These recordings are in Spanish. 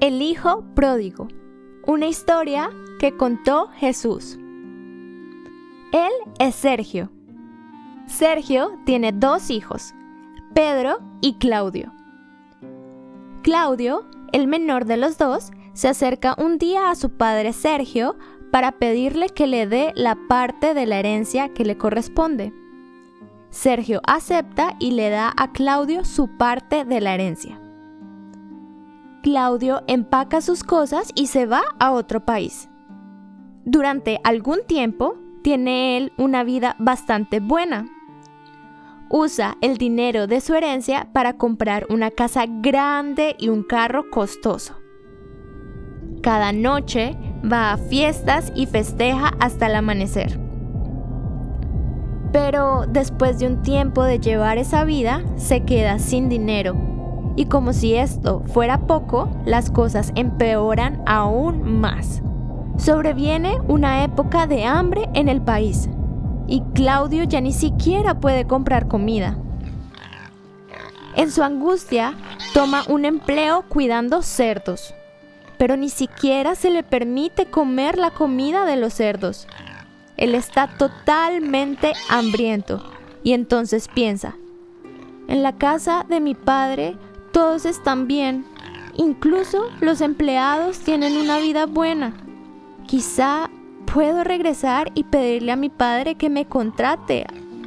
El Hijo Pródigo. Una historia que contó Jesús. Él es Sergio. Sergio tiene dos hijos, Pedro y Claudio. Claudio, el menor de los dos, se acerca un día a su padre Sergio para pedirle que le dé la parte de la herencia que le corresponde. Sergio acepta y le da a Claudio su parte de la herencia. Claudio empaca sus cosas y se va a otro país. Durante algún tiempo tiene él una vida bastante buena. Usa el dinero de su herencia para comprar una casa grande y un carro costoso. Cada noche va a fiestas y festeja hasta el amanecer. Pero después de un tiempo de llevar esa vida, se queda sin dinero y como si esto fuera poco, las cosas empeoran aún más. Sobreviene una época de hambre en el país y Claudio ya ni siquiera puede comprar comida. En su angustia, toma un empleo cuidando cerdos, pero ni siquiera se le permite comer la comida de los cerdos. Él está totalmente hambriento y entonces piensa, en la casa de mi padre todos están bien. Incluso los empleados tienen una vida buena. Quizá puedo regresar y pedirle a mi padre que me contrate,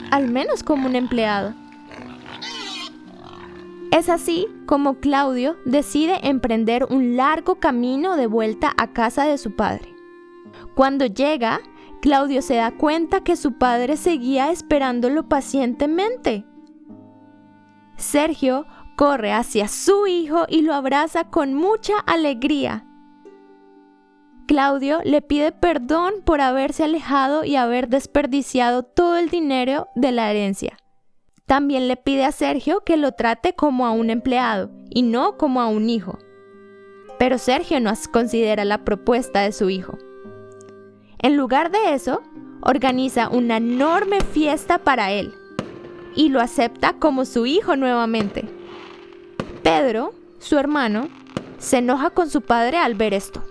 al menos como un empleado. Es así como Claudio decide emprender un largo camino de vuelta a casa de su padre. Cuando llega, Claudio se da cuenta que su padre seguía esperándolo pacientemente. Sergio corre hacia su hijo y lo abraza con mucha alegría. Claudio le pide perdón por haberse alejado y haber desperdiciado todo el dinero de la herencia. También le pide a Sergio que lo trate como a un empleado y no como a un hijo. Pero Sergio no considera la propuesta de su hijo. En lugar de eso, organiza una enorme fiesta para él y lo acepta como su hijo nuevamente. Pedro, su hermano, se enoja con su padre al ver esto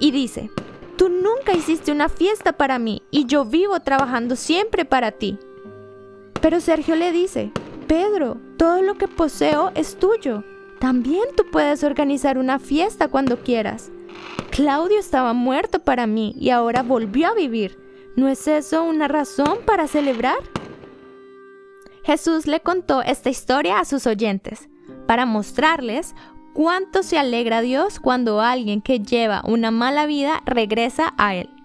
y dice, Tú nunca hiciste una fiesta para mí y yo vivo trabajando siempre para ti. Pero Sergio le dice, Pedro, todo lo que poseo es tuyo. También tú puedes organizar una fiesta cuando quieras. Claudio estaba muerto para mí y ahora volvió a vivir. ¿No es eso una razón para celebrar? Jesús le contó esta historia a sus oyentes para mostrarles cuánto se alegra Dios cuando alguien que lleva una mala vida regresa a Él.